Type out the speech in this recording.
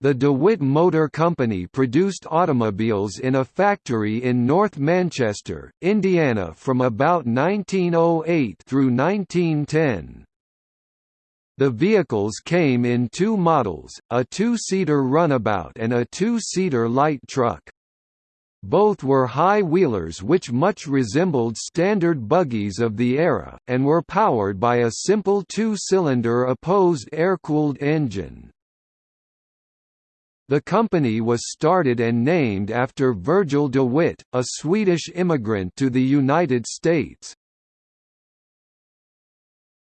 The DeWitt Motor Company produced automobiles in a factory in North Manchester, Indiana from about 1908 through 1910. The vehicles came in two models, a two-seater runabout and a two-seater light truck. Both were high wheelers which much resembled standard buggies of the era, and were powered by a simple two-cylinder opposed air-cooled engine. The company was started and named after Virgil de Witt, a Swedish immigrant to the United States.